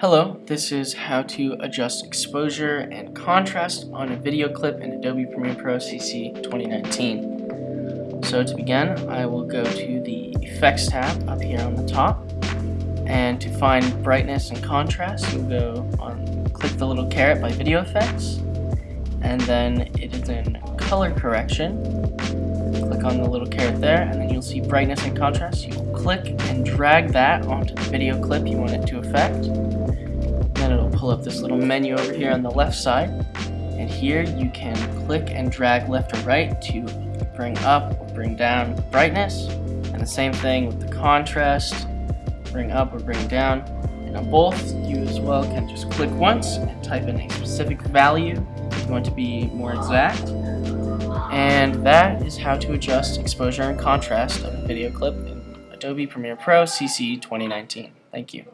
Hello, this is how to adjust exposure and contrast on a video clip in Adobe Premiere Pro CC 2019. So to begin, I will go to the Effects tab up here on the top, and to find brightness and contrast, you'll go on, click the little caret by Video Effects, and then it is in Color Correction. Click on the little caret there, and then you'll see brightness and contrast. You click and drag that onto the video clip you want it to affect. Then it'll pull up this little menu over here on the left side. And here you can click and drag left or right to bring up or bring down brightness. And the same thing with the contrast bring up or bring down. And on both you as well can just click once and type in a specific value. If you want to be more exact and that is how to adjust exposure and contrast of a video clip in Adobe Premiere Pro CC 2019. Thank you.